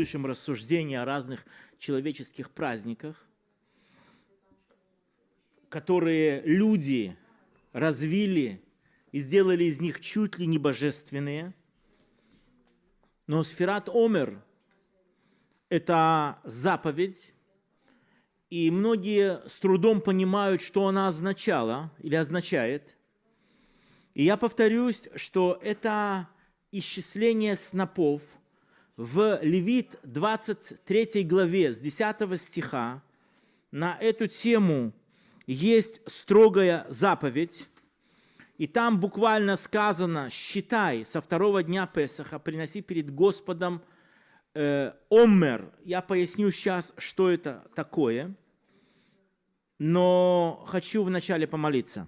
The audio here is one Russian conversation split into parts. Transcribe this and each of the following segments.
слышим рассуждения о разных человеческих праздниках, которые люди развили и сделали из них чуть ли не божественные. Но сферат Омер – это заповедь, и многие с трудом понимают, что она означала или означает. И я повторюсь, что это исчисление снопов в Левит 23 главе с 10 стиха на эту тему есть строгая заповедь, и там буквально сказано, считай, со второго дня Песаха приноси перед Господом э, оммер. Я поясню сейчас, что это такое, но хочу вначале помолиться.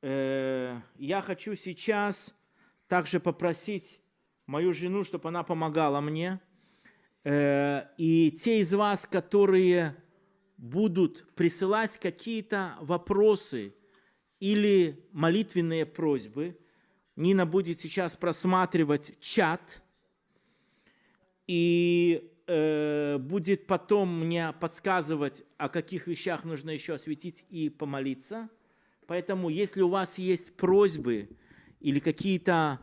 Э, я хочу сейчас также попросить мою жену, чтобы она помогала мне. Э, и те из вас, которые будут присылать какие-то вопросы или молитвенные просьбы, Нина будет сейчас просматривать чат и э, будет потом мне подсказывать, о каких вещах нужно еще осветить и помолиться. Поэтому, если у вас есть просьбы или какие-то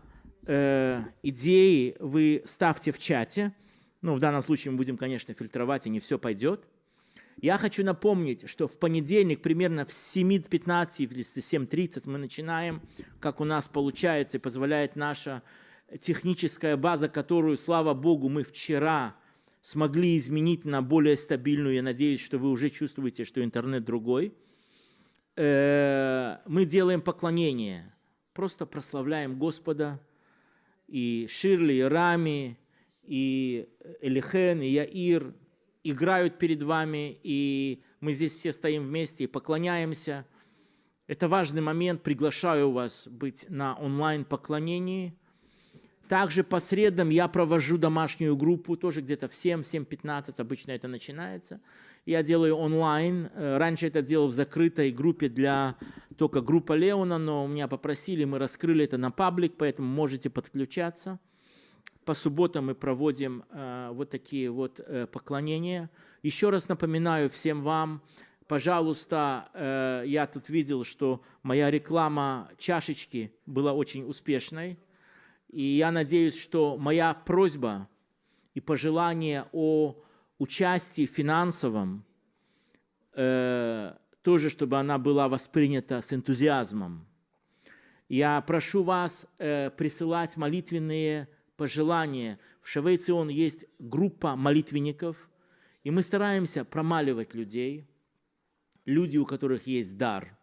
э, идеи, вы ставьте в чате. Ну, в данном случае мы будем, конечно, фильтровать, и не все пойдет. Я хочу напомнить, что в понедельник примерно в 7.15 или 7.30 мы начинаем, как у нас получается и позволяет наша техническая база, которую, слава Богу, мы вчера смогли изменить на более стабильную. Я надеюсь, что вы уже чувствуете, что интернет другой. Э, мы делаем поклонение, просто прославляем Господа. И Ширли, и Рами, и Элихен, и Яир – играют перед вами, и мы здесь все стоим вместе и поклоняемся. Это важный момент, приглашаю вас быть на онлайн-поклонении. Также по средам я провожу домашнюю группу, тоже где-то в 7-7.15 обычно это начинается. Я делаю онлайн. Э, раньше это делал в закрытой группе для только группа Леона, но меня попросили, мы раскрыли это на паблик, поэтому можете подключаться. По субботам мы проводим э, вот такие вот э, поклонения. Еще раз напоминаю всем вам, пожалуйста, э, я тут видел, что моя реклама чашечки была очень успешной. И я надеюсь, что моя просьба и пожелание о участии финансовом, э, тоже, чтобы она была воспринята с энтузиазмом. Я прошу вас э, присылать молитвенные пожелание. В Шавейцион есть группа молитвенников, и мы стараемся промаливать людей, люди, у которых есть дар.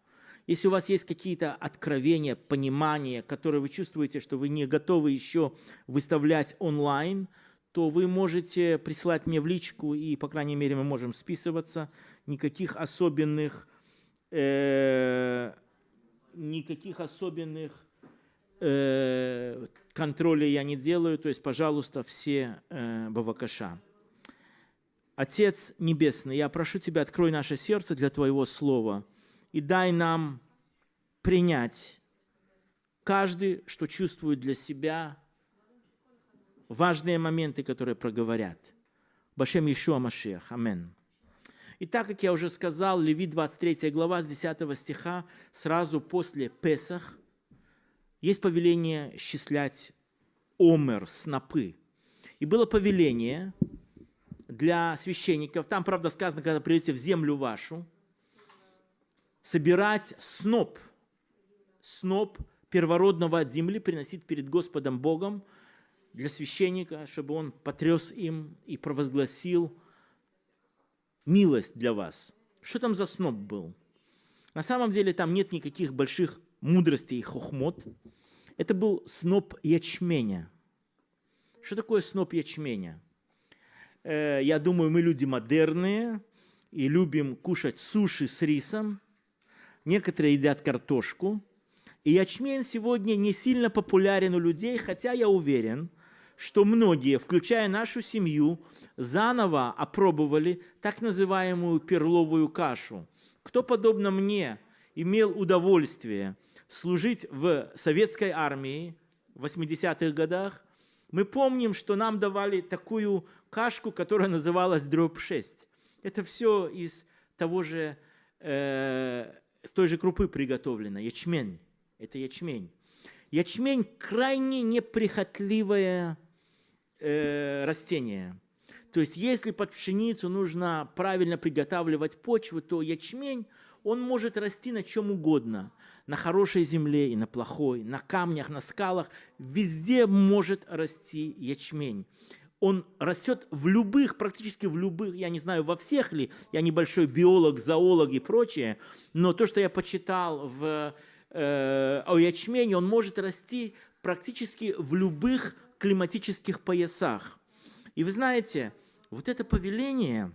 Если у вас есть какие-то откровения, понимания, которые вы чувствуете, что вы не готовы еще выставлять онлайн, то вы можете присылать мне в личку, и, по крайней мере, мы можем списываться. Никаких особенных, э, никаких особенных э, контроля я не делаю, то есть, пожалуйста, все э, бавакаша. Отец Небесный, я прошу Тебя, открой наше сердце для Твоего Слова и дай нам принять каждый, что чувствует для себя важные моменты, которые проговорят. Башем Ишуа Машех. Амин. И так, как я уже сказал, Левит 23 глава с 10 стиха, сразу после Песах – есть повеление счислять омер, снопы. И было повеление для священников, там, правда, сказано, когда придете в землю вашу, собирать сноп, сноп первородного от земли приносить перед Господом Богом для священника, чтобы он потряс им и провозгласил милость для вас. Что там за сноп был? На самом деле там нет никаких больших мудрости и хохмот. Это был сноп ячменя. Что такое сноп ячменя? Э, я думаю, мы люди модерные и любим кушать суши с рисом. Некоторые едят картошку. И ячмень сегодня не сильно популярен у людей, хотя я уверен, что многие, включая нашу семью, заново опробовали так называемую перловую кашу. Кто, подобно мне, имел удовольствие служить в советской армии в 80-х годах, мы помним, что нам давали такую кашку, которая называлась дробь 6. Это все из того же, э, с той же крупы приготовлено, ячмень. Это ячмень. Ячмень крайне неприхотливое э, растение. То есть если под пшеницу нужно правильно приготавливать почву, то ячмень, он может расти на чем угодно. На хорошей земле и на плохой, на камнях, на скалах. Везде может расти ячмень. Он растет в любых, практически в любых, я не знаю, во всех ли, я небольшой биолог, зоолог и прочее, но то, что я почитал в, э, о ячмене, он может расти практически в любых климатических поясах. И вы знаете, вот это повеление,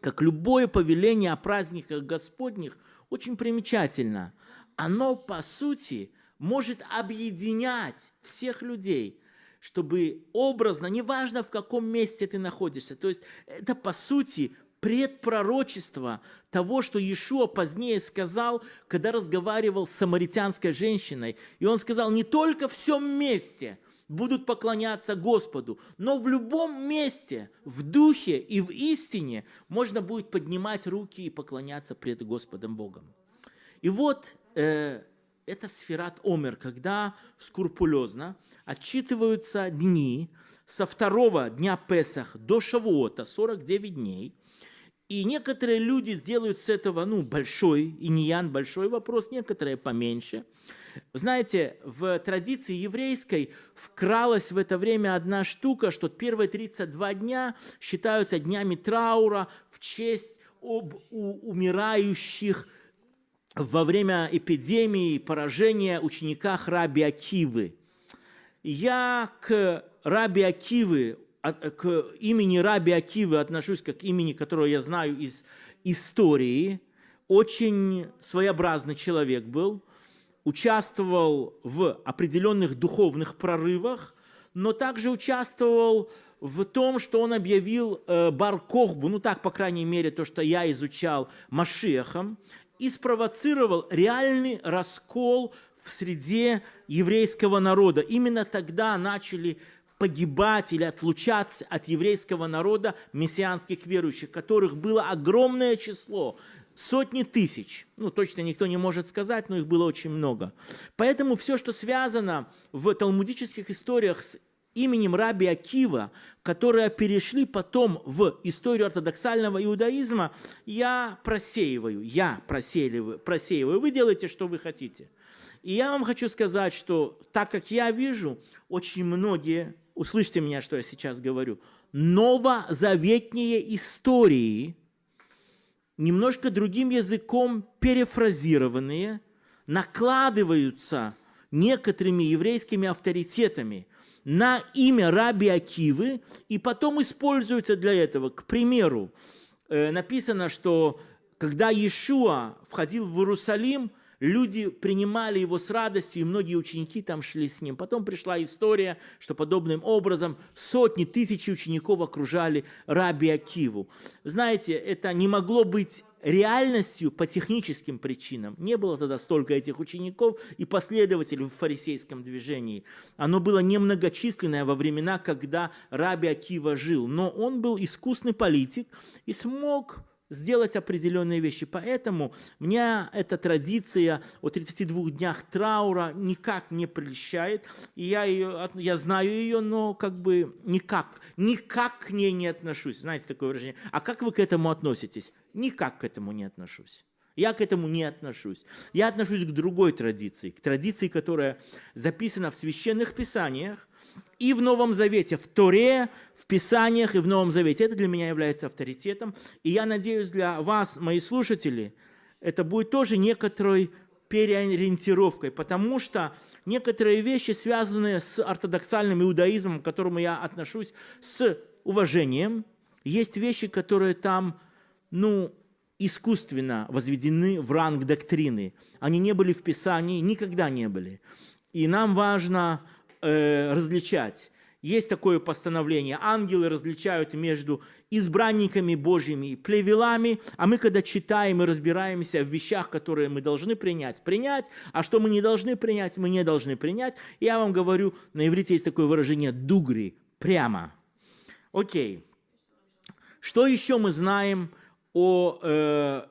как любое повеление о праздниках Господних, очень примечательно. Оно, по сути, может объединять всех людей, чтобы образно, неважно в каком месте ты находишься, то есть это, по сути, предпророчество того, что Иешуа позднее сказал, когда разговаривал с самаритянской женщиной. И он сказал, не только в всем месте – будут поклоняться Господу. Но в любом месте, в духе и в истине можно будет поднимать руки и поклоняться пред Господом Богом. И вот э, это сферат Омер, когда скрупулезно отчитываются дни со второго дня Песах до Шавуота, 49 дней, и некоторые люди сделают с этого ну, большой, и не большой вопрос, некоторые поменьше – знаете, в традиции еврейской вкралась в это время одна штука, что первые 32 дня считаются днями траура в честь об умирающих во время эпидемии поражения ученика Раби Акивы. Я к Раби Акивы, к имени Раби Акивы отношусь как к имени, которое я знаю из истории. Очень своеобразный человек был – участвовал в определенных духовных прорывах, но также участвовал в том, что он объявил э, Бар-Кохбу, ну так, по крайней мере, то, что я изучал Машехом, и спровоцировал реальный раскол в среде еврейского народа. Именно тогда начали погибать или отлучаться от еврейского народа мессианских верующих, которых было огромное число сотни тысяч. Ну, точно никто не может сказать, но их было очень много. Поэтому все, что связано в талмудических историях с именем Раби Акива, которые перешли потом в историю ортодоксального иудаизма, я просеиваю, я просеиваю, просеиваю. Вы делаете, что вы хотите. И я вам хочу сказать, что так как я вижу, очень многие, услышьте меня, что я сейчас говорю, новозаветние истории – немножко другим языком перефразированные, накладываются некоторыми еврейскими авторитетами на имя раби Акивы и потом используются для этого. К примеру, э, написано, что когда Иешуа входил в Иерусалим – Люди принимали его с радостью, и многие ученики там шли с ним. Потом пришла история, что подобным образом сотни, тысячи учеников окружали Раби Акиву. Знаете, это не могло быть реальностью по техническим причинам. Не было тогда столько этих учеников и последователей в фарисейском движении. Оно было немногочисленное во времена, когда Раби Акива жил. Но он был искусный политик и смог сделать определенные вещи. Поэтому меня эта традиция о 32 днях траура никак не прельщает. И я, ее, я знаю ее, но как бы никак, никак к ней не отношусь. Знаете такое выражение? А как вы к этому относитесь? Никак к этому не отношусь. Я к этому не отношусь. Я отношусь к другой традиции, к традиции, которая записана в священных писаниях, и в Новом Завете, в Торе, в Писаниях и в Новом Завете. Это для меня является авторитетом. И я надеюсь, для вас, мои слушатели, это будет тоже некоторой переориентировкой, потому что некоторые вещи, связанные с ортодоксальным иудаизмом, к которому я отношусь с уважением, есть вещи, которые там, ну, искусственно возведены в ранг доктрины. Они не были в Писании, никогда не были. И нам важно э, различать. есть такое постановление. Ангелы различают между избранниками Божьими и плевелами, а мы, когда читаем и разбираемся в вещах, которые мы должны принять, принять, а что мы не должны принять, мы не должны принять. Я вам говорю, на иврите есть такое выражение «дугри», прямо. Окей. Что еще мы знаем о э,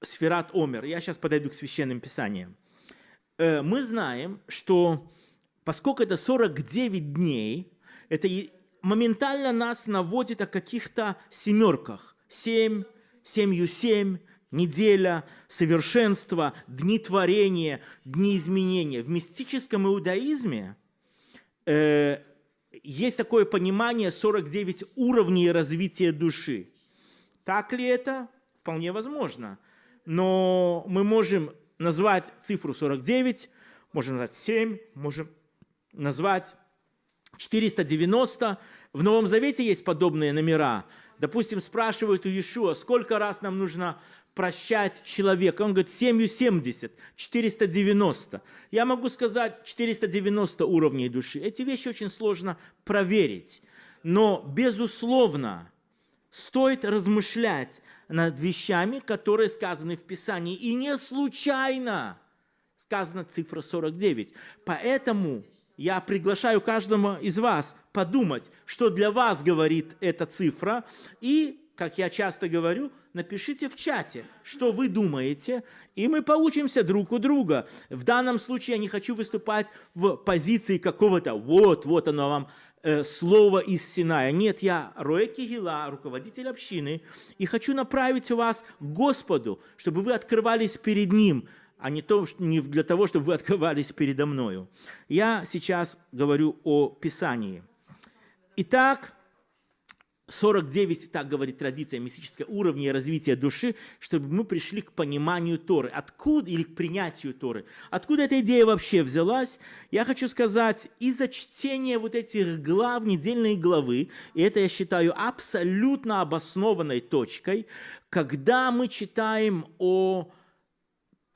Сферат Омер? Я сейчас подойду к священным писаниям. Э, мы знаем, что поскольку это 49 дней, это моментально нас наводит о каких-то семерках. Семь, семью семь, неделя, совершенство, дни творения, дни изменения. В мистическом иудаизме э, есть такое понимание 49 уровней развития души. Так ли это? Вполне возможно. Но мы можем назвать цифру 49, можем назвать 7, можем назвать 490. В Новом Завете есть подобные номера. Допустим, спрашивают у Иешуа, сколько раз нам нужно прощать человека. Он говорит, 70, 490. Я могу сказать 490 уровней души. Эти вещи очень сложно проверить. Но, безусловно, стоит размышлять над вещами, которые сказаны в Писании. И не случайно сказана цифра 49. Поэтому я приглашаю каждого из вас подумать, что для вас говорит эта цифра, и, как я часто говорю, напишите в чате, что вы думаете, и мы поучимся друг у друга. В данном случае я не хочу выступать в позиции какого-то «вот, вот оно вам э, слово из Синая». Нет, я Роэки Гила, руководитель общины, и хочу направить вас к Господу, чтобы вы открывались перед Ним – а не, то, не для того, чтобы вы открывались передо мною. Я сейчас говорю о Писании. Итак, 49, так говорит традиция мистическая, уровней развития души, чтобы мы пришли к пониманию Торы. Откуда, или к принятию Торы. Откуда эта идея вообще взялась? Я хочу сказать, из-за чтения вот этих глав, недельной главы, и это я считаю абсолютно обоснованной точкой, когда мы читаем о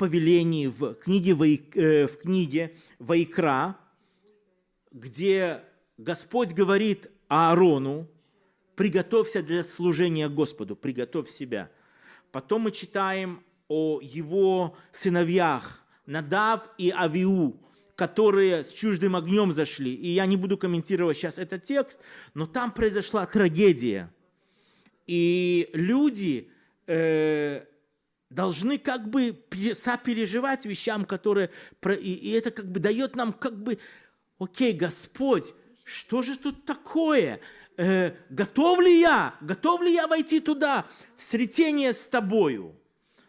повелений в книге, э, в книге Вайкра, где Господь говорит Аарону, приготовься для служения Господу, приготовь себя. Потом мы читаем о его сыновьях Надав и Авиу, которые с чуждым огнем зашли. И я не буду комментировать сейчас этот текст, но там произошла трагедия. И люди э, должны как бы сопереживать вещам, которые... И это как бы дает нам как бы, окей, Господь, что же тут такое? Э, готов ли я? Готов ли я войти туда, в сретение с тобою?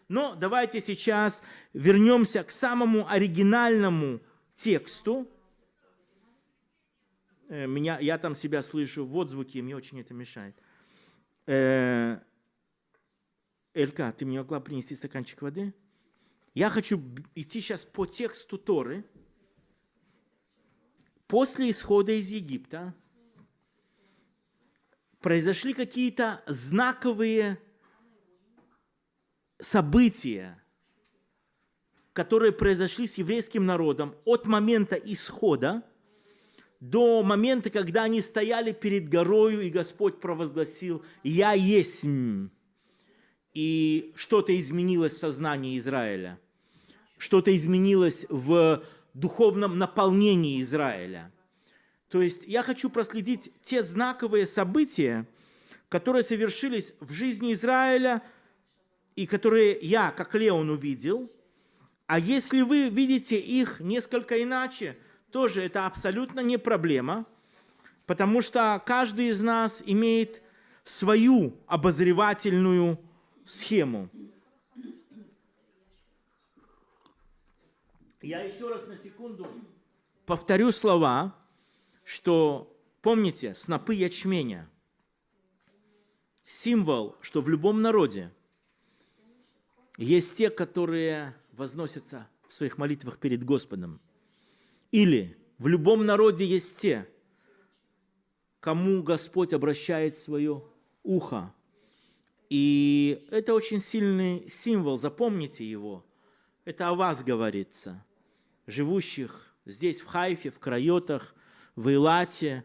Но давайте сейчас вернемся к самому оригинальному тексту. Э, меня, я там себя слышу в отзвуке, мне очень это мешает. Э, Элька, ты мне могла принести стаканчик воды? Я хочу идти сейчас по тексту Торы. После исхода из Египта произошли какие-то знаковые события, которые произошли с еврейским народом от момента исхода до момента, когда они стояли перед горою, и Господь провозгласил «Я есть» и что-то изменилось в сознании Израиля, что-то изменилось в духовном наполнении Израиля. То есть я хочу проследить те знаковые события, которые совершились в жизни Израиля и которые я, как Леон, увидел. А если вы видите их несколько иначе, тоже это абсолютно не проблема, потому что каждый из нас имеет свою обозревательную схему. Я еще раз на секунду повторю слова, что, помните, снопы ячменя, символ, что в любом народе есть те, которые возносятся в своих молитвах перед Господом. Или в любом народе есть те, кому Господь обращает свое ухо, и это очень сильный символ, запомните его. Это о вас говорится, живущих здесь, в Хайфе, в Крайотах, в Илате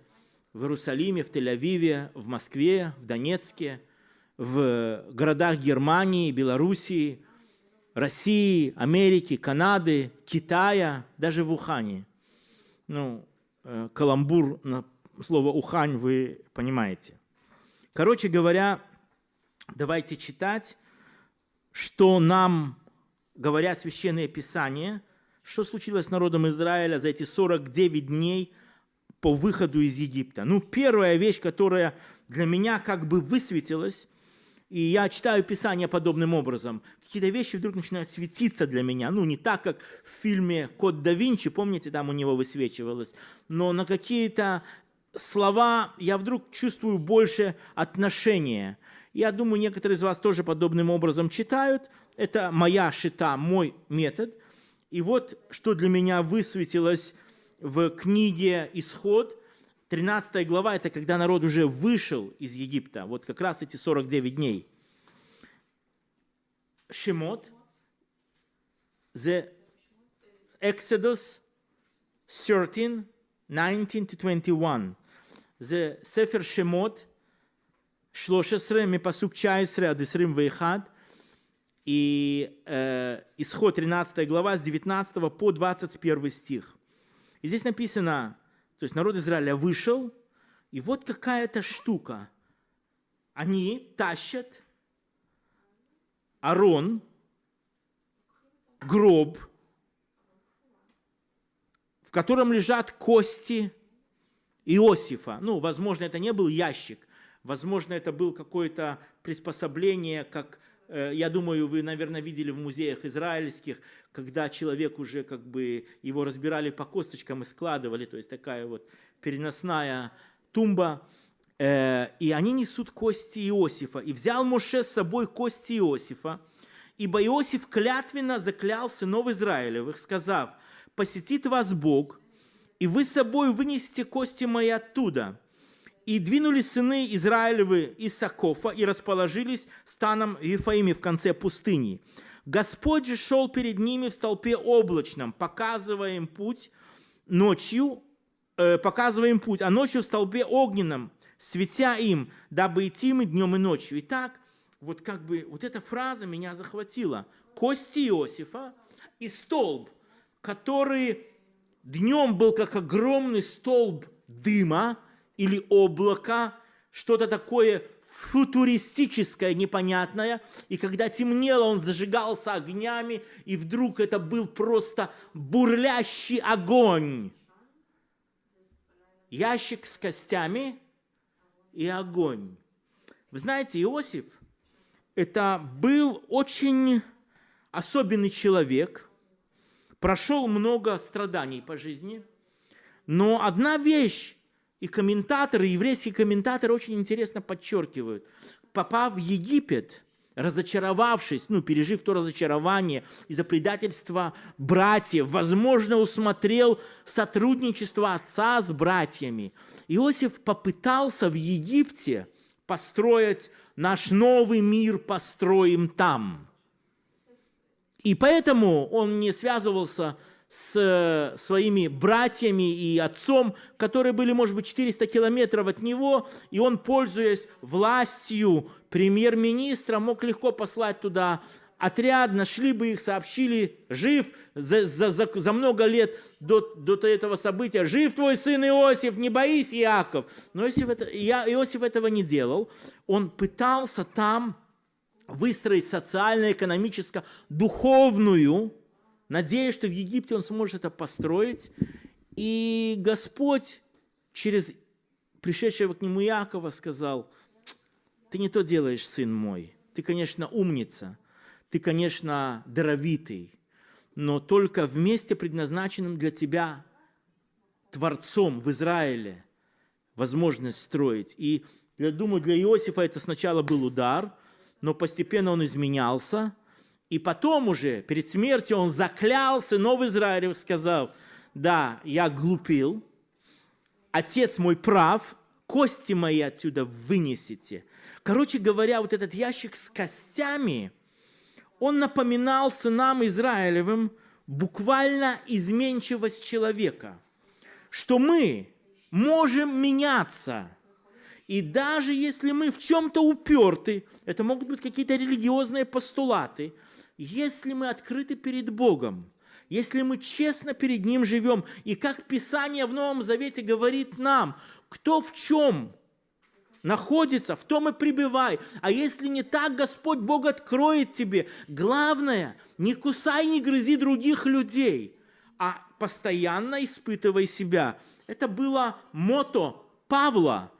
в Иерусалиме, в Тель-Авиве, в Москве, в Донецке, в городах Германии, Белоруссии, России, Америки, Канады, Китая, даже в Ухане. Ну, э, каламбур на слово «Ухань» вы понимаете. Короче говоря, давайте читать, что нам говорят священные писания, что случилось с народом Израиля за эти 49 дней по выходу из Египта. Ну, первая вещь, которая для меня как бы высветилась, и я читаю Писание подобным образом. Какие-то вещи вдруг начинают светиться для меня. Ну, не так, как в фильме «Код да Винчи», помните, там у него высвечивалось, но на какие-то слова я вдруг чувствую больше отношения. Я думаю, некоторые из вас тоже подобным образом читают. Это моя шита, мой метод. И вот что для меня высветилось в книге «Исход», 13 глава – это когда народ уже вышел из Египта, вот как раз эти 49 дней. Шемот, the Exodus 13, 19 to 21. זה ספר שמות 13 מפסוק 19 עד 21 и э, исход 13 глава с 19 по 21 стих. И здесь написано, то есть народ Израиля вышел, и вот какая-то штука. Они тащат Арон, гроб, в котором лежат кости Иосифа. Ну, возможно, это не был ящик, возможно, это был какое-то приспособление, как, э, я думаю, вы, наверное, видели в музеях израильских, когда человек уже как бы его разбирали по косточкам и складывали, то есть такая вот переносная тумба, э, и они несут кости Иосифа. И взял Моше с собой кости Иосифа, ибо Иосиф клятвенно заклял сынов Израилевых, сказав, «Посетит вас Бог, и вы с собой вынесете кости мои оттуда». И двинули сыны Израилевы из Сакофа и расположились станом Ефаиме в конце пустыни. Господь же шел перед ними в столпе облачном, показывая им путь ночью, э, показывая им путь, а ночью в столпе огненном, светя им, дабы идти им днем и ночью. Итак, вот как бы вот эта фраза меня захватила. Кости Иосифа и столб, который Днем был как огромный столб дыма или облака, что-то такое футуристическое, непонятное. И когда темнело, он зажигался огнями, и вдруг это был просто бурлящий огонь. Ящик с костями и огонь. Вы знаете, Иосиф – это был очень особенный человек – прошел много страданий по жизни, но одна вещь, и комментаторы, еврейские комментаторы очень интересно подчеркивают, попав в Египет, разочаровавшись, ну, пережив то разочарование из-за предательства братьев, возможно, усмотрел сотрудничество отца с братьями. Иосиф попытался в Египте построить наш новый мир, построим там – и поэтому он не связывался с э, своими братьями и отцом, которые были, может быть, 400 километров от него, и он, пользуясь властью премьер-министра, мог легко послать туда отряд, нашли бы их, сообщили, жив за, за, за, за много лет до, до этого события, жив твой сын Иосиф, не боись, Иаков. Но Иосиф, это, Иосиф этого не делал, он пытался там выстроить социально-экономически духовную, надеясь, что в Египте он сможет это построить. И Господь через пришедшего к нему Иакова сказал, ты не то делаешь, сын мой, ты, конечно, умница, ты, конечно, даровитый, но только в месте, предназначенном для тебя Творцом в Израиле, возможность строить. И я думаю, для Иосифа это сначала был удар, но постепенно он изменялся, и потом уже, перед смертью, он заклялся сынов Израилев, сказав, да, я глупил, отец мой прав, кости мои отсюда вынесите. Короче говоря, вот этот ящик с костями, он напоминал сынам Израилевым буквально изменчивость человека, что мы можем меняться. И даже если мы в чем-то уперты, это могут быть какие-то религиозные постулаты, если мы открыты перед Богом, если мы честно перед Ним живем, и как Писание в Новом Завете говорит нам, кто в чем находится, в том и пребывай. А если не так, Господь Бог откроет тебе. Главное, не кусай, не грызи других людей, а постоянно испытывай себя. Это было мото Павла,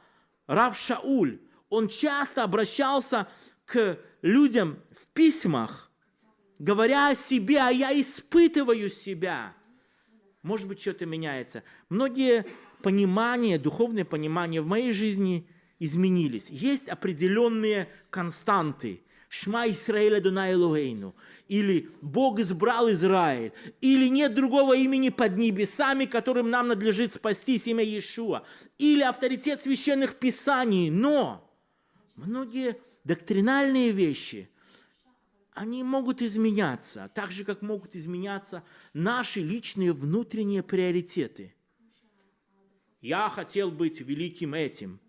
Рав Шауль. Он часто обращался к людям в письмах, говоря о себе, а я испытываю себя. Может быть, что-то меняется. Многие понимания, духовные понимания в моей жизни изменились. Есть определенные константы. Шма Исраэля Дуна Элуэйну. Или Бог избрал Израиль. Или нет другого имени под небесами, которым нам надлежит спастись, имя Иешуа. Или авторитет священных писаний. Но многие доктринальные вещи – они могут изменяться, так же, как могут изменяться наши личные внутренние приоритеты. Я хотел быть великим этим,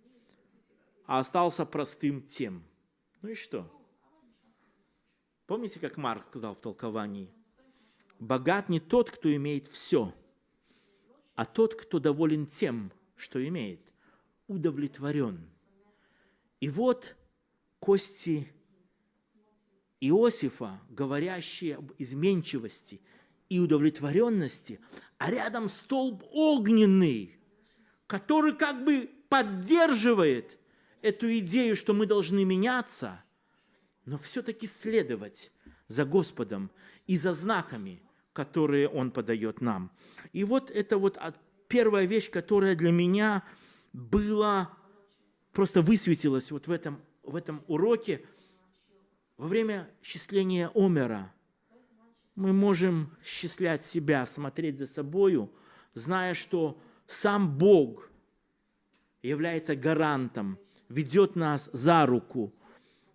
а остался простым тем. Ну и что? Помните, как Марк сказал в толковании? Богат не тот, кто имеет все, а тот, кто доволен тем, что имеет, удовлетворен. И вот кости Иосифа, говорящие об изменчивости и удовлетворенности, а рядом столб огненный, который как бы поддерживает эту идею, что мы должны меняться, но все-таки следовать за Господом и за знаками, которые Он подает нам. И вот это вот первая вещь, которая для меня была, просто высветилась вот в этом, в этом уроке – во время счисления Омера мы можем счислять себя, смотреть за собою, зная, что сам Бог является гарантом, ведет нас за руку.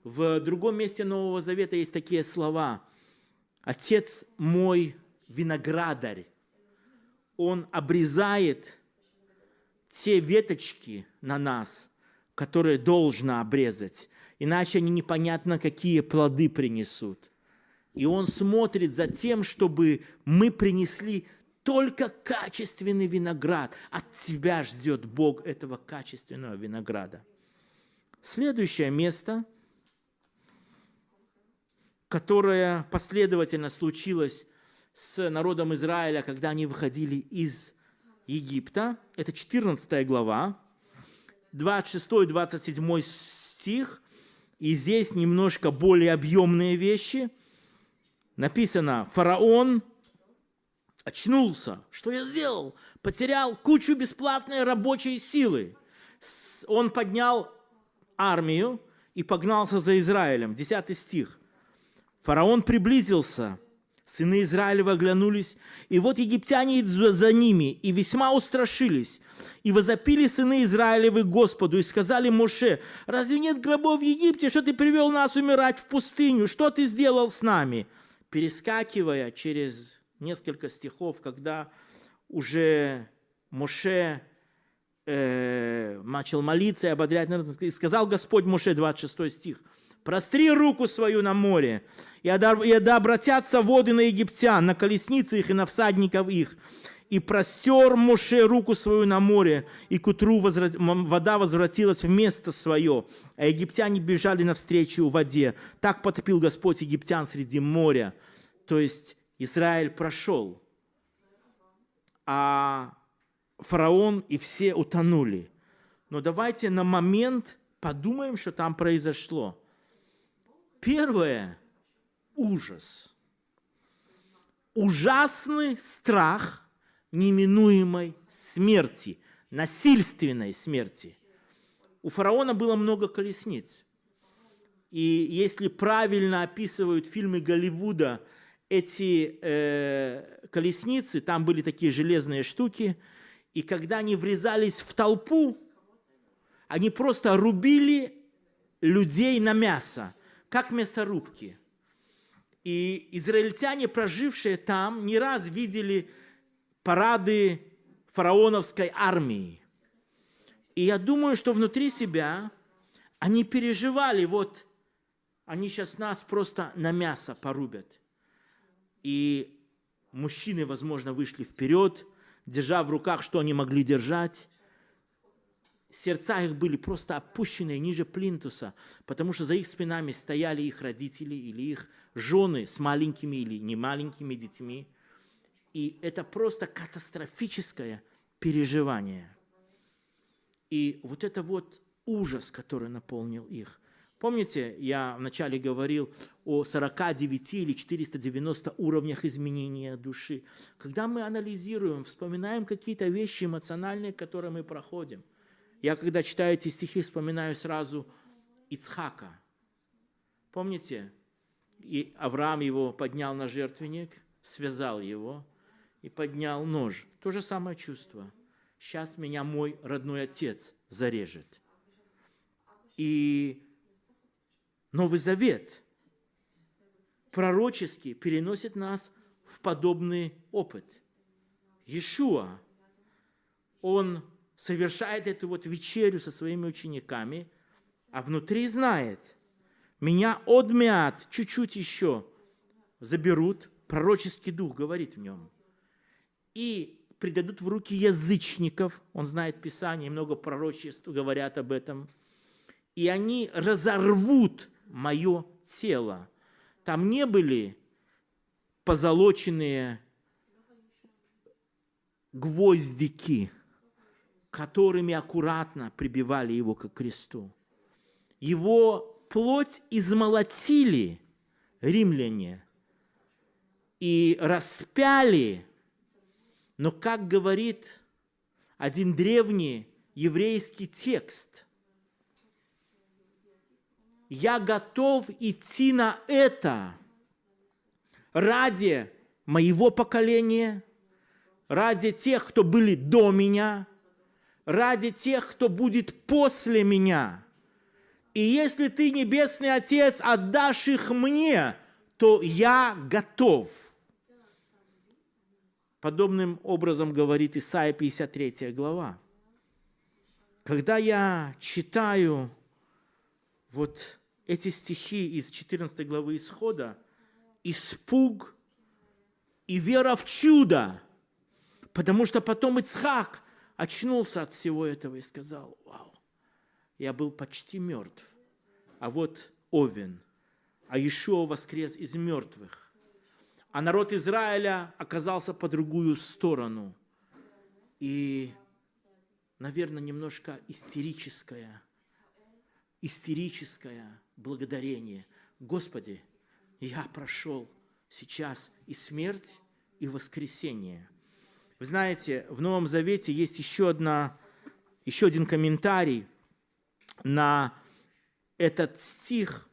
В другом месте Нового Завета есть такие слова. «Отец мой виноградарь, он обрезает те веточки на нас, которые должно обрезать иначе они непонятно какие плоды принесут. И Он смотрит за тем, чтобы мы принесли только качественный виноград. От тебя ждет Бог этого качественного винограда. Следующее место, которое последовательно случилось с народом Израиля, когда они выходили из Египта, это 14 глава, 26-27 стих – и здесь немножко более объемные вещи. Написано, фараон очнулся. Что я сделал? Потерял кучу бесплатной рабочей силы. Он поднял армию и погнался за Израилем. Десятый стих. Фараон приблизился Сыны Израилева оглянулись, и вот египтяне идут за ними, и весьма устрашились. И возопили сыны Израилевы Господу, и сказали Моше, разве нет гробов в Египте, что ты привел нас умирать в пустыню? Что ты сделал с нами? Перескакивая через несколько стихов, когда уже Моше э, начал молиться и ободрять и сказал Господь Моше, 26 стих – Простри руку свою на море, и да обратятся воды на египтян, на колесницы их и на всадников их. И простер Моше руку свою на море, и к утру вода возвратилась в место свое, а египтяне бежали навстречу в воде. Так потопил Господь египтян среди моря. То есть Израиль прошел, а фараон и все утонули. Но давайте на момент подумаем, что там произошло. Первое – ужас. Ужасный страх неминуемой смерти, насильственной смерти. У фараона было много колесниц. И если правильно описывают фильмы Голливуда эти э, колесницы, там были такие железные штуки, и когда они врезались в толпу, они просто рубили людей на мясо как мясорубки. И израильтяне, прожившие там, не раз видели парады фараоновской армии. И я думаю, что внутри себя они переживали, вот они сейчас нас просто на мясо порубят. И мужчины, возможно, вышли вперед, держа в руках, что они могли держать. Сердца их были просто опущены ниже плинтуса, потому что за их спинами стояли их родители или их жены с маленькими или не маленькими детьми. И это просто катастрофическое переживание. И вот это вот ужас, который наполнил их. Помните, я вначале говорил о 49 или 490 уровнях изменения души. Когда мы анализируем, вспоминаем какие-то вещи эмоциональные, которые мы проходим. Я, когда читаю эти стихи, вспоминаю сразу Ицхака. Помните, и Авраам его поднял на жертвенник, связал его и поднял нож. То же самое чувство. Сейчас меня мой родной отец зарежет. И Новый Завет пророчески переносит нас в подобный опыт. Иешуа, он совершает эту вот вечерю со своими учениками, а внутри знает, меня одмят, чуть-чуть еще заберут, пророческий дух говорит в нем, и предадут в руки язычников, он знает Писание, много пророчеств говорят об этом, и они разорвут мое тело. Там не были позолоченные гвоздики, которыми аккуратно прибивали его к кресту. Его плоть измолотили римляне и распяли, но, как говорит один древний еврейский текст – я готов идти на это ради моего поколения, ради тех, кто были до меня, ради тех, кто будет после меня. И если ты, Небесный Отец, отдашь их мне, то я готов. Подобным образом говорит Исаия 53 глава. Когда я читаю вот эти стихи из 14 главы Исхода, испуг и вера в чудо, потому что потом Ицхак очнулся от всего этого и сказал, вау, я был почти мертв, а вот Овен, а Ишуа воскрес из мертвых, а народ Израиля оказался по другую сторону. И, наверное, немножко истерическая – истерическое благодарение. Господи, я прошел сейчас и смерть, и воскресение. Вы знаете, в Новом Завете есть еще, одна, еще один комментарий на этот стих,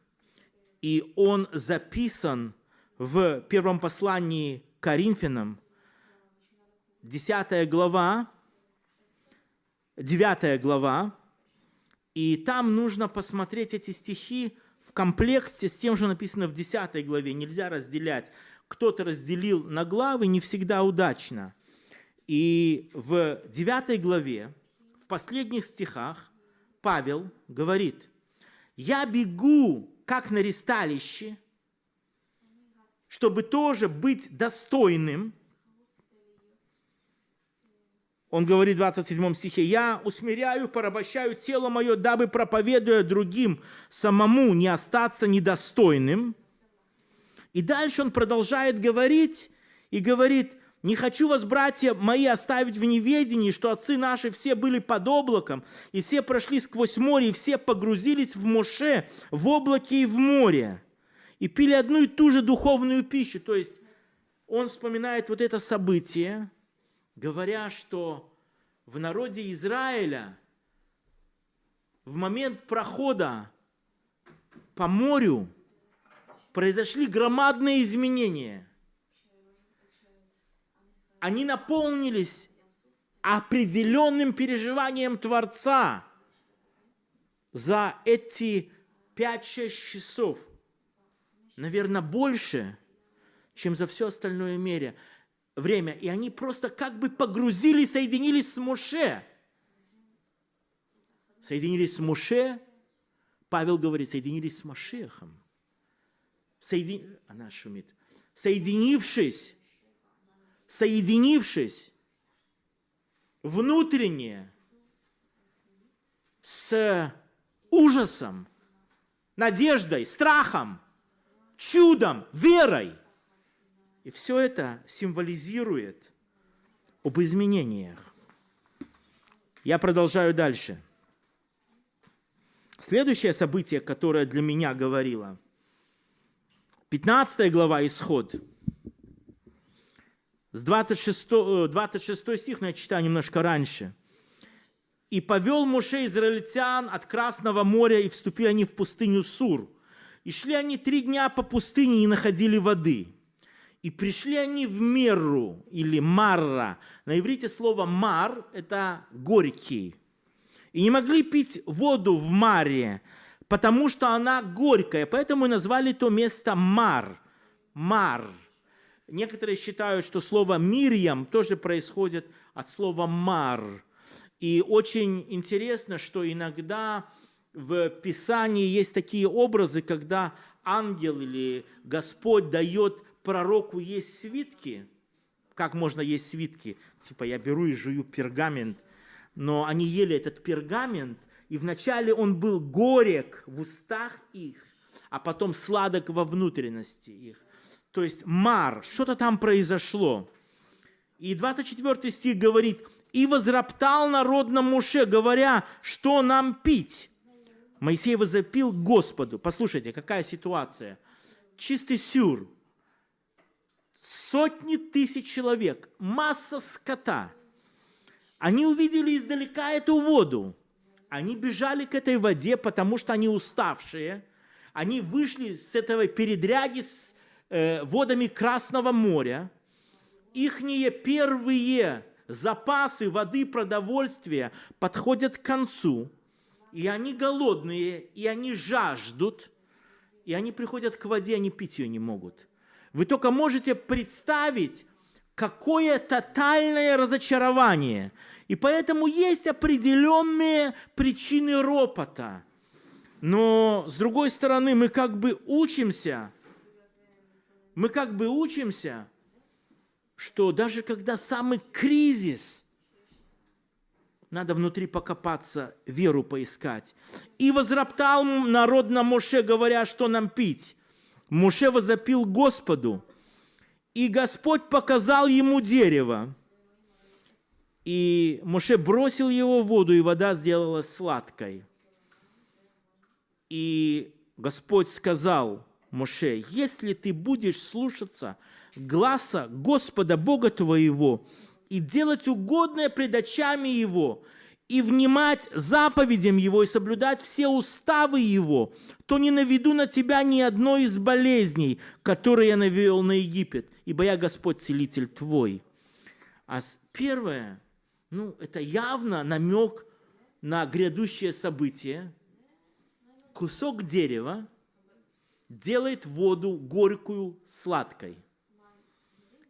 и он записан в первом послании Коринфянам, 10 глава, 9 глава, и там нужно посмотреть эти стихи в комплекте с тем, что написано в 10 главе. Нельзя разделять. Кто-то разделил на главы не всегда удачно. И в 9 главе, в последних стихах, Павел говорит, «Я бегу, как на ресталище, чтобы тоже быть достойным, он говорит в 27 стихе, «Я усмиряю, порабощаю тело мое, дабы, проповедуя другим, самому не остаться недостойным». И дальше он продолжает говорить и говорит, «Не хочу вас, братья мои, оставить в неведении, что отцы наши все были под облаком, и все прошли сквозь море, и все погрузились в Моше, в облаке и в море, и пили одну и ту же духовную пищу». То есть он вспоминает вот это событие, говоря, что в народе Израиля в момент прохода по морю произошли громадные изменения. Они наполнились определенным переживанием Творца за эти 5-6 часов. Наверное, больше, чем за все остальное мире время, и они просто как бы погрузились, соединились с Моше. Соединились с Муше, Павел говорит, соединились с Машехом. Соедин... Она шумит. Соединившись, соединившись внутренне с ужасом, надеждой, страхом, чудом, верой. И все это символизирует об изменениях. Я продолжаю дальше. Следующее событие, которое для меня говорило, 15 глава Исход, с 26, 26 э, стих, но я читаю немножко раньше. «И повел Моше израильтян от Красного моря, и вступили они в пустыню Сур. И шли они три дня по пустыне, и находили воды. И пришли они в Меру, или Марра. На иврите слово «мар» – это «горький». И не могли пить воду в Маре, потому что она горькая. Поэтому и назвали то место Мар. Мар. Некоторые считают, что слово «мирьям» тоже происходит от слова «мар». И очень интересно, что иногда в Писании есть такие образы, когда ангел или Господь дает пророку есть свитки, как можно есть свитки? Типа я беру и жую пергамент. Но они ели этот пергамент, и вначале он был горек в устах их, а потом сладок во внутренности их. То есть мар, что-то там произошло. И 24 стих говорит, «И возроптал народ на Муше, говоря, что нам пить?» Моисей возопил Господу. Послушайте, какая ситуация. Чистый сюр сотни тысяч человек, масса скота. Они увидели издалека эту воду. Они бежали к этой воде, потому что они уставшие. Они вышли с этого передряги с водами Красного моря. Ихние первые запасы воды, продовольствия подходят к концу. И они голодные, и они жаждут. И они приходят к воде, они пить ее не могут. Вы только можете представить, какое тотальное разочарование. И поэтому есть определенные причины ропота. Но, с другой стороны, мы как бы учимся, мы как бы учимся, что даже когда самый кризис, надо внутри покопаться, веру поискать. И возроптал народ на Моше, говоря, что нам пить. Муше возопил Господу, и Господь показал ему дерево. И Муше бросил его в воду, и вода сделалась сладкой. И Господь сказал Муше, если ты будешь слушаться гласа Господа Бога твоего и делать угодное пред очами Его, и внимать заповедям Его и соблюдать все уставы Его, то не наведу на тебя ни одной из болезней, которые я навел на Египет, ибо я Господь Целитель твой. А первое, ну, это явно намек на грядущее событие. Кусок дерева делает воду горькую сладкой.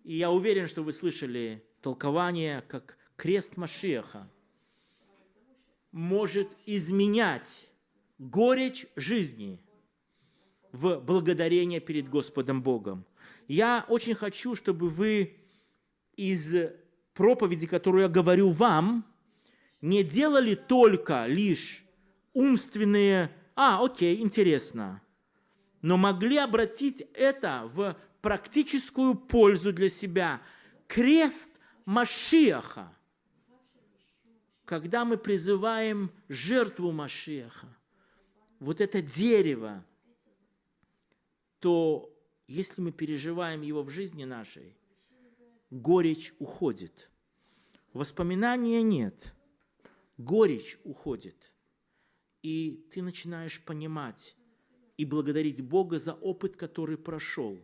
И я уверен, что вы слышали толкование, как крест Машеха – может изменять горечь жизни в благодарение перед Господом Богом. Я очень хочу, чтобы вы из проповеди, которую я говорю вам, не делали только лишь умственные, а, окей, интересно, но могли обратить это в практическую пользу для себя. Крест Машиаха когда мы призываем жертву Машеха, вот это дерево, то если мы переживаем его в жизни нашей, горечь уходит. Воспоминания нет, горечь уходит. И ты начинаешь понимать и благодарить Бога за опыт, который прошел.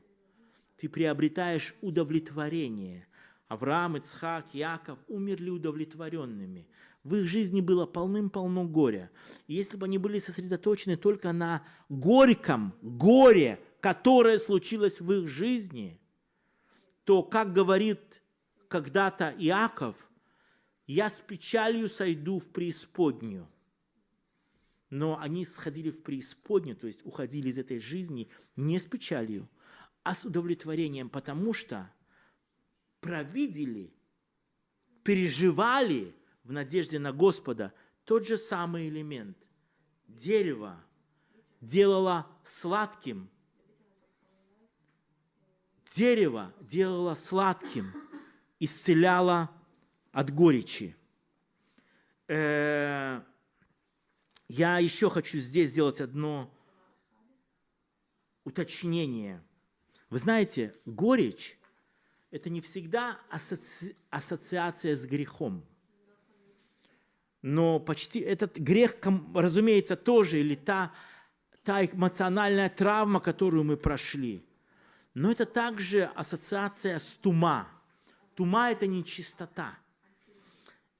Ты приобретаешь удовлетворение. Авраам, Ицхак, Яков умерли удовлетворенными – в их жизни было полным-полно горя. И если бы они были сосредоточены только на горьком горе, которое случилось в их жизни, то, как говорит когда-то Иаков, я с печалью сойду в преисподнюю. Но они сходили в преисподнюю, то есть уходили из этой жизни не с печалью, а с удовлетворением, потому что провидели, переживали в надежде на Господа тот же самый элемент. Дерево делало сладким. Дерево делало сладким, исцеляло от горечи. Э, я еще хочу здесь сделать одно уточнение. Вы знаете, горечь – это не всегда асоци... ассоциация с грехом. Но почти этот грех, разумеется, тоже, или та, та эмоциональная травма, которую мы прошли. Но это также ассоциация с тума. Тума – это нечистота.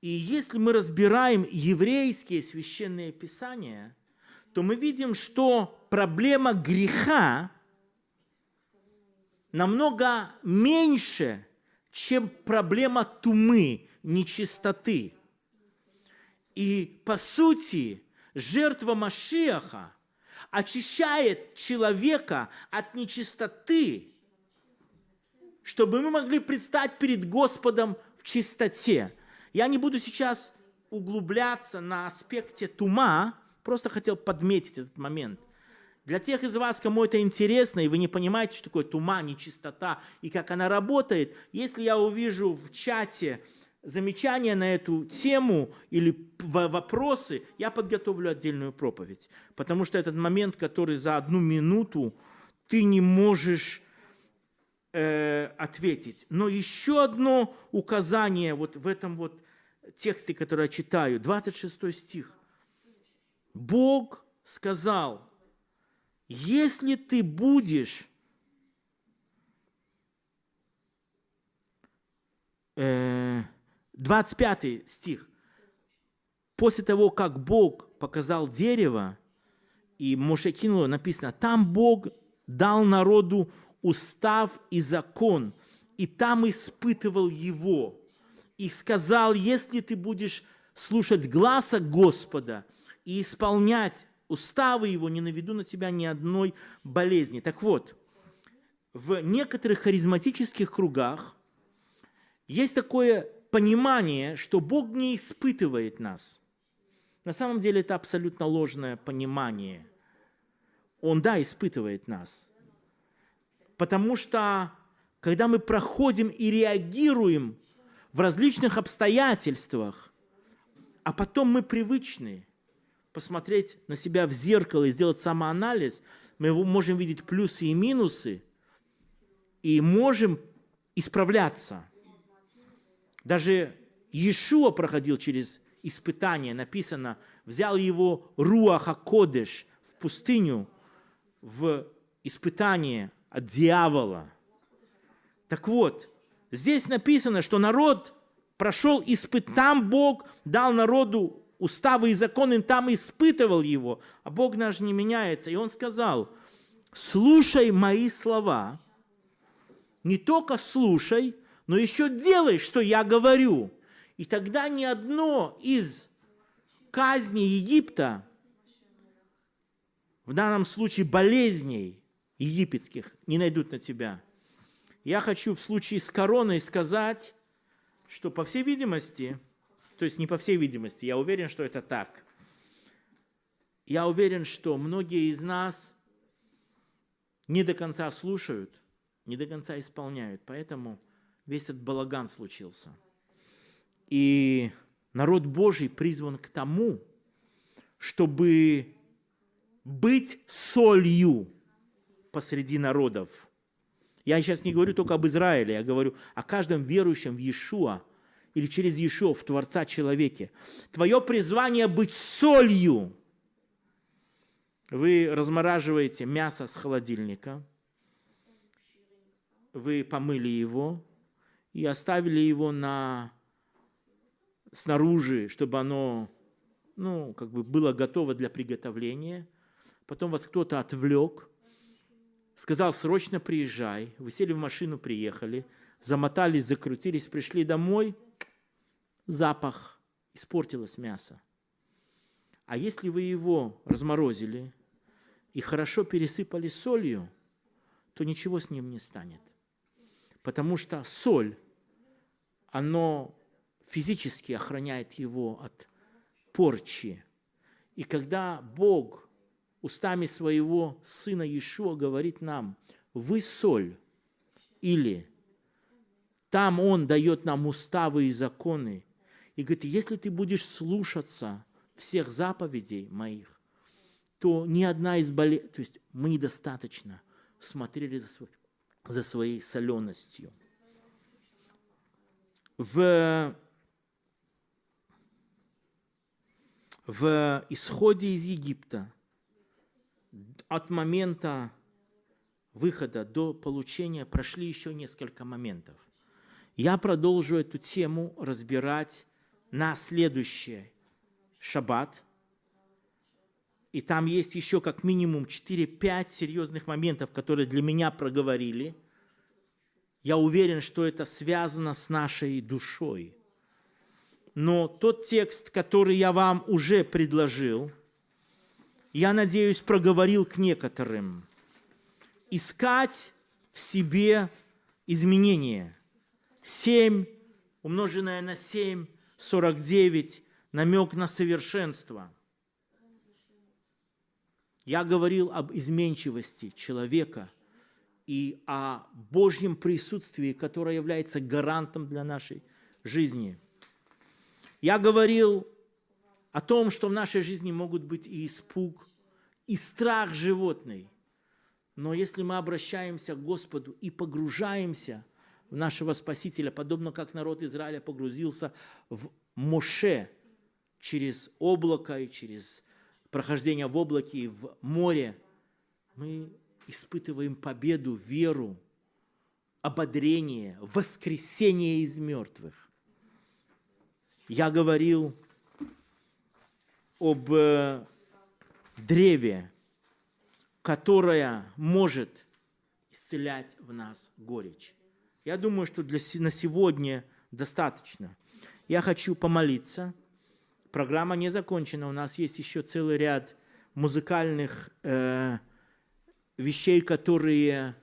И если мы разбираем еврейские священные писания, то мы видим, что проблема греха намного меньше, чем проблема тумы, нечистоты. И по сути, жертва Машиаха очищает человека от нечистоты, чтобы мы могли предстать перед Господом в чистоте. Я не буду сейчас углубляться на аспекте тума, просто хотел подметить этот момент. Для тех из вас, кому это интересно, и вы не понимаете, что такое тума, нечистота, и как она работает, если я увижу в чате замечания на эту тему или вопросы, я подготовлю отдельную проповедь. Потому что этот момент, который за одну минуту ты не можешь э, ответить. Но еще одно указание вот в этом вот тексте, который я читаю, 26 стих. Бог сказал, если ты будешь э, 25 стих. После того, как Бог показал дерево, и Моше кинуло, написано, там Бог дал народу устав и закон, и там испытывал его. И сказал, если ты будешь слушать гласа Господа и исполнять уставы его, не наведу на тебя ни одной болезни. Так вот, в некоторых харизматических кругах есть такое понимание, что Бог не испытывает нас. На самом деле это абсолютно ложное понимание. Он, да, испытывает нас. Потому что, когда мы проходим и реагируем в различных обстоятельствах, а потом мы привычны посмотреть на себя в зеркало и сделать самоанализ, мы можем видеть плюсы и минусы, и можем исправляться. Даже Иешуа проходил через испытание, написано, взял его Руаха Кодеш в пустыню, в испытание – от дьявола. Так вот, здесь написано, что народ прошел испыт, Бог дал народу уставы и законы, там испытывал его, а Бог наш не меняется. И он сказал, слушай мои слова, не только слушай, но еще делай, что я говорю. И тогда ни одно из казней Египта, в данном случае болезней, египетских не найдут на тебя. Я хочу в случае с короной сказать, что по всей видимости, то есть не по всей видимости, я уверен, что это так. Я уверен, что многие из нас не до конца слушают, не до конца исполняют. Поэтому весь этот балаган случился. И народ Божий призван к тому, чтобы быть солью посреди народов. Я сейчас не говорю только об Израиле, я говорю о каждом верующем в Иешуа или через Иешуа, в Творца человеке. Твое призвание быть солью. Вы размораживаете мясо с холодильника, вы помыли его и оставили его на, снаружи, чтобы оно ну, как бы было готово для приготовления. Потом вас кто-то отвлек – сказал, срочно приезжай. Вы сели в машину, приехали, замотались, закрутились, пришли домой, запах, испортилось мясо. А если вы его разморозили и хорошо пересыпали солью, то ничего с ним не станет. Потому что соль, оно физически охраняет его от порчи. И когда Бог устами своего Сына Иешуа говорит нам, вы соль, или там Он дает нам уставы и законы, и говорит, если ты будешь слушаться всех заповедей моих, то ни одна из болезней, то есть мы недостаточно смотрели за, свой, за своей соленостью. В, в исходе из Египта от момента выхода до получения прошли еще несколько моментов. Я продолжу эту тему разбирать на следующий шаббат. И там есть еще как минимум 4-5 серьезных моментов, которые для меня проговорили. Я уверен, что это связано с нашей душой. Но тот текст, который я вам уже предложил, я надеюсь, проговорил к некоторым. Искать в себе изменения. 7 умноженное на 7, 49, намек на совершенство. Я говорил об изменчивости человека и о Божьем присутствии, которое является гарантом для нашей жизни. Я говорил о том, что в нашей жизни могут быть и испуг, и страх животный. Но если мы обращаемся к Господу и погружаемся в нашего Спасителя, подобно как народ Израиля погрузился в Моше через облако и через прохождение в облаке и в море, мы испытываем победу, веру, ободрение, воскресение из мертвых. Я говорил об э, древе, которое может исцелять в нас горечь. Я думаю, что для, на сегодня достаточно. Я хочу помолиться. Программа не закончена. У нас есть еще целый ряд музыкальных э, вещей, которые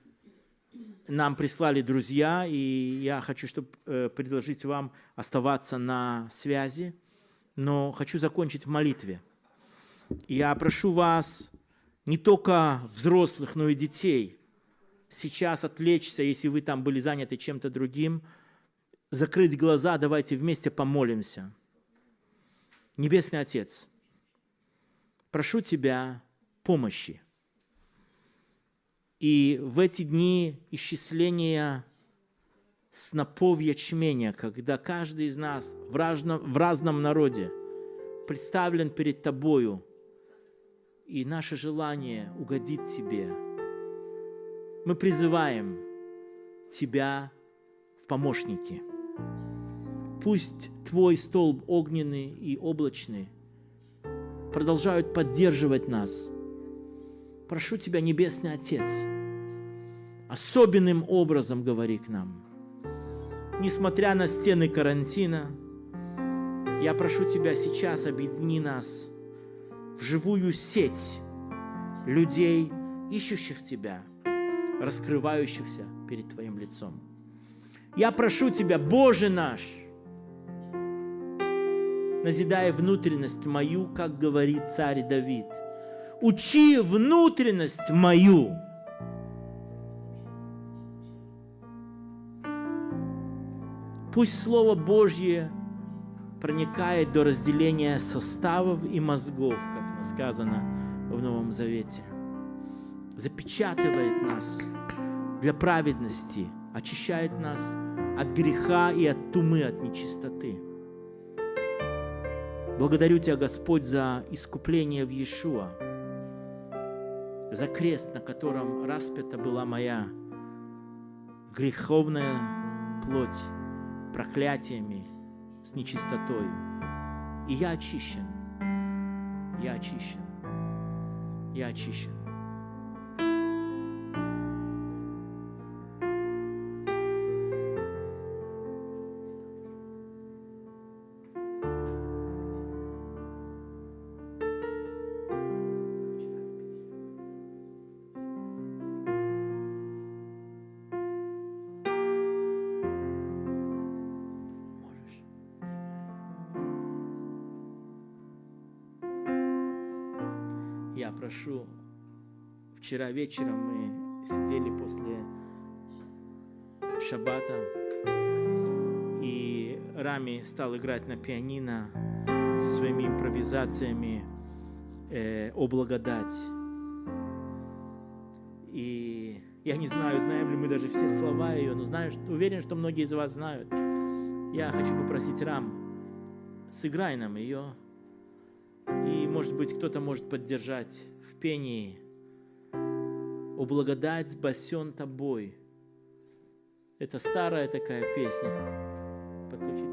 нам прислали друзья, и я хочу чтобы, э, предложить вам оставаться на связи но хочу закончить в молитве. Я прошу вас, не только взрослых, но и детей, сейчас отвлечься, если вы там были заняты чем-то другим, закрыть глаза, давайте вместе помолимся. Небесный Отец, прошу Тебя помощи. И в эти дни исчисления снопов ячменя, когда каждый из нас в разном, в разном народе представлен перед Тобою, и наше желание угодить Тебе. Мы призываем Тебя в помощники. Пусть Твой столб огненный и облачный продолжают поддерживать нас. Прошу Тебя, Небесный Отец, особенным образом говори к нам – несмотря на стены карантина, я прошу Тебя сейчас, объедини нас в живую сеть людей, ищущих Тебя, раскрывающихся перед Твоим лицом. Я прошу Тебя, Боже наш, назидая внутренность мою, как говорит царь Давид, учи внутренность мою – Пусть Слово Божье проникает до разделения составов и мозгов, как сказано в Новом Завете. Запечатывает нас для праведности, очищает нас от греха и от тумы, от нечистоты. Благодарю Тебя, Господь, за искупление в Иешуа, за крест, на котором распята была моя греховная плоть проклятиями, с нечистотою. И я очищен. Я очищен. Я очищен. Вчера вечером мы сидели после шаббата, и Рами стал играть на пианино своими импровизациями э, о благодать. И я не знаю, знаем ли мы даже все слова ее, но знаю, что, уверен, что многие из вас знают. Я хочу попросить Рам, сыграй нам ее. И, может быть, кто-то может поддержать в пении. «О благодать спасен тобой». Это старая такая песня. Подключите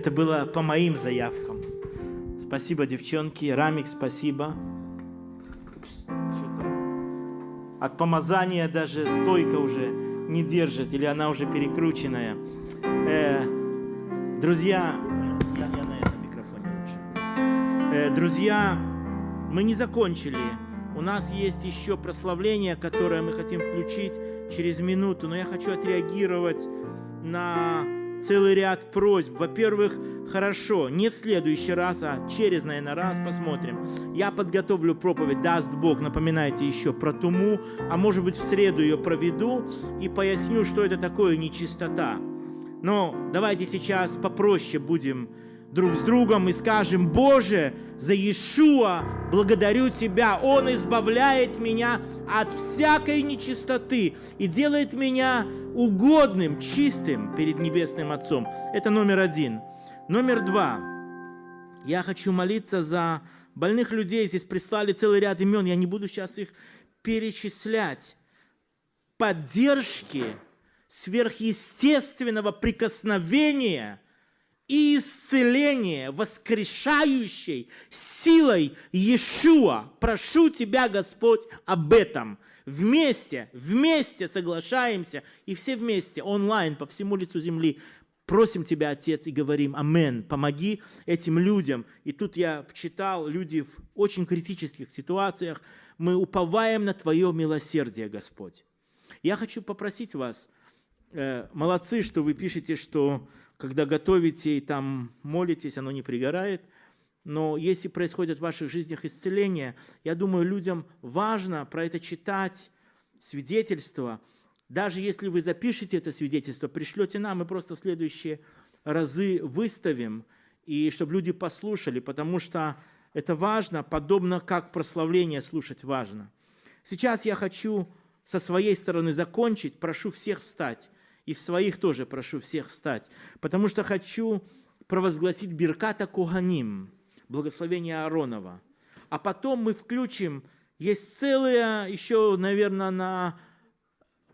Это было по моим заявкам. Спасибо, девчонки. Рамик, спасибо. От помазания даже стойка уже не держит, или она уже перекрученная. Э, друзья, я, я на этом микрофоне лучше. Э, друзья, мы не закончили. У нас есть еще прославление, которое мы хотим включить через минуту, но я хочу отреагировать на целый ряд просьб. Во-первых, хорошо, не в следующий раз, а через, наверное, раз посмотрим. Я подготовлю проповедь, даст Бог, напоминайте еще про туму, а может быть в среду ее проведу и поясню, что это такое нечистота. Но давайте сейчас попроще будем друг с другом и скажем, Боже, за Иешуа благодарю Тебя, Он избавляет меня от всякой нечистоты и делает меня угодным, чистым перед Небесным Отцом. Это номер один. Номер два. Я хочу молиться за больных людей. Здесь прислали целый ряд имен. Я не буду сейчас их перечислять. Поддержки сверхъестественного прикосновения – и исцеление, воскрешающей силой Иешуа. Прошу Тебя, Господь, об этом. Вместе, вместе соглашаемся, и все вместе, онлайн, по всему лицу земли, просим Тебя, Отец, и говорим «Амен». Помоги этим людям. И тут я читал, люди в очень критических ситуациях, мы уповаем на Твое милосердие, Господь. Я хочу попросить вас, э, молодцы, что вы пишете, что когда готовите и там молитесь, оно не пригорает. Но если происходит в ваших жизнях исцеление, я думаю, людям важно про это читать, свидетельство. Даже если вы запишете это свидетельство, пришлете нам, мы просто в следующие разы выставим, и чтобы люди послушали, потому что это важно, подобно как прославление слушать важно. Сейчас я хочу со своей стороны закончить, прошу всех встать и в своих тоже прошу всех встать, потому что хочу провозгласить Бирката Куганим, благословение Ааронова. А потом мы включим, есть целое еще, наверное, на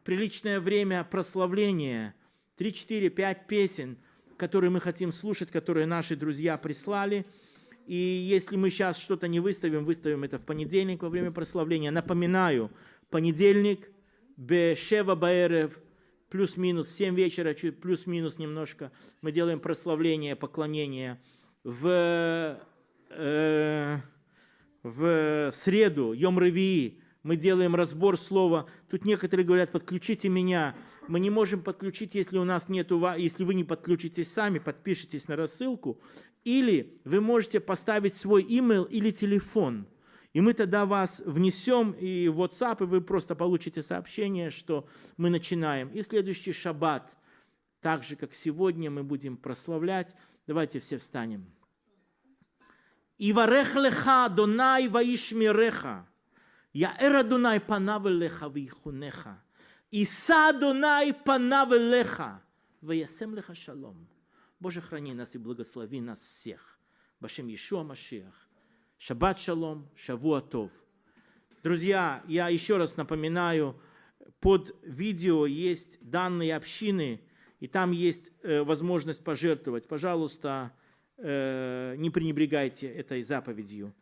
приличное время прославление, 3, 4, 5 песен, которые мы хотим слушать, которые наши друзья прислали. И если мы сейчас что-то не выставим, выставим это в понедельник во время прославления. Напоминаю, понедельник, Бешева Баэрев – плюс-минус, в 7 вечера, чуть плюс-минус немножко, мы делаем прославление, поклонение. В, э, в среду, Йом Ревии, мы делаем разбор слова. Тут некоторые говорят, подключите меня. Мы не можем подключить, если у нас нету, если вы не подключитесь сами, подпишитесь на рассылку. Или вы можете поставить свой email или телефон – и мы тогда вас внесем и в WhatsApp, и вы просто получите сообщение, что мы начинаем. И следующий шаббат, так же, как сегодня, мы будем прославлять. Давайте все встанем. Иварех леха, Донай ваишмиреха. Яэр Адонай панав леха вихунеха. Иса Донай панав леха. Ваясем леха шалом. Боже, храни нас и благослови нас всех. Башем Иешуа Машиах. Шаббат шалом, шавуатов. Друзья, я еще раз напоминаю, под видео есть данные общины, и там есть э, возможность пожертвовать. Пожалуйста, э, не пренебрегайте этой заповедью.